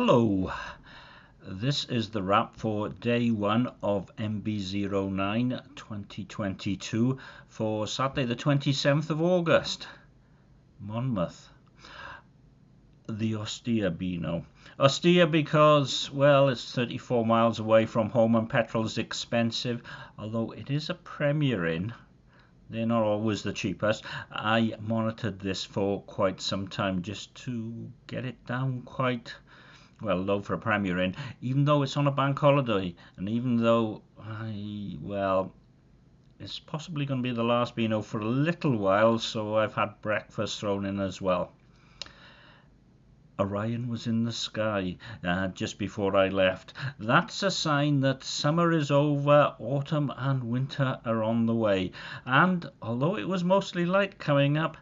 Hello, this is the wrap for day one of MB09 2022 for Saturday the 27th of August, Monmouth. The austere Beano. Austere because, well, it's 34 miles away from home and petrol is expensive, although it is a Premier Inn they're not always the cheapest. I monitored this for quite some time just to get it down quite well low for a Premier Inn, even though it's on a bank holiday, and even though I well, it's possibly going to be the last Beano for a little while, so I've had breakfast thrown in as well. Orion was in the sky uh, just before I left. That's a sign that summer is over, autumn and winter are on the way. And although it was mostly light coming up,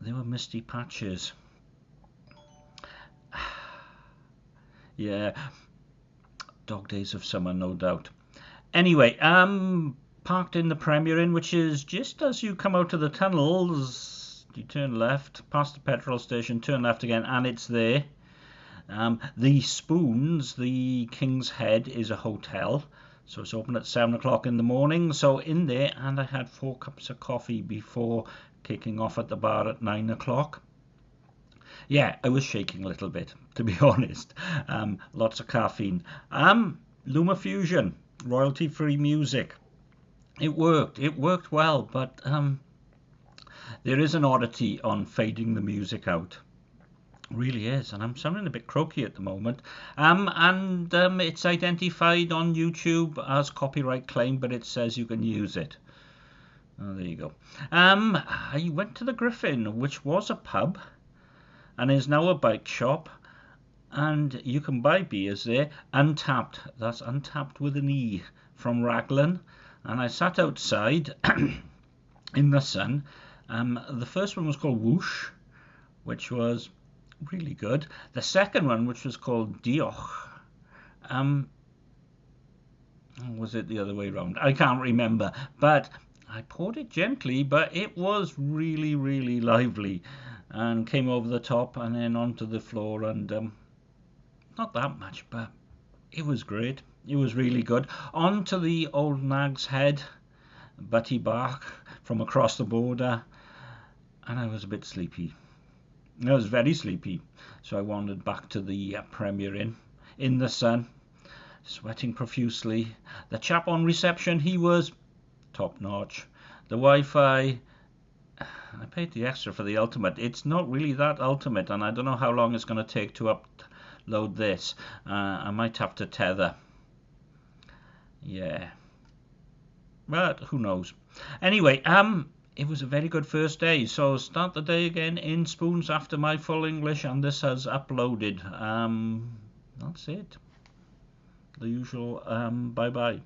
there were misty patches. Yeah, dog days of summer, no doubt. Anyway, um, parked in the Premier Inn, which is just as you come out of the tunnels you turn left past the petrol station, turn left again, and it's there. Um, the Spoons, the King's Head, is a hotel. So it's open at 7 o'clock in the morning. So in there, and I had four cups of coffee before kicking off at the bar at 9 o'clock. Yeah, I was shaking a little bit, to be honest. Um, lots of caffeine. Um, LumaFusion, royalty free music. It worked. It worked well, but um, there is an oddity on fading the music out. Really is, and I'm sounding a bit croaky at the moment. Um, and um, it's identified on YouTube as copyright claim, but it says you can use it. Oh, there you go. Um, I went to the Griffin, which was a pub, and is now a bike shop, and you can buy beers there, Untapped. That's Untapped with an E from Raglan, and I sat outside in the sun um, the first one was called Whoosh, which was really good. The second one, which was called Dioch, um, was it the other way around? I can't remember, but I poured it gently, but it was really, really lively and came over the top and then onto the floor and um, not that much, but it was great. It was really good. Onto the old nag's head, Butty Bach from across the border and I was a bit sleepy. I was very sleepy, so I wandered back to the uh, Premier Inn in the sun, sweating profusely. The chap on reception, he was top notch. The Wi-Fi, I paid the extra for the ultimate. It's not really that ultimate, and I don't know how long it's going to take to upload this. Uh, I might have to tether. Yeah. But who knows. Anyway, um, it was a very good first day. So start the day again in spoons after my full English, and this has uploaded. Um, that's it. The usual. Um, bye bye.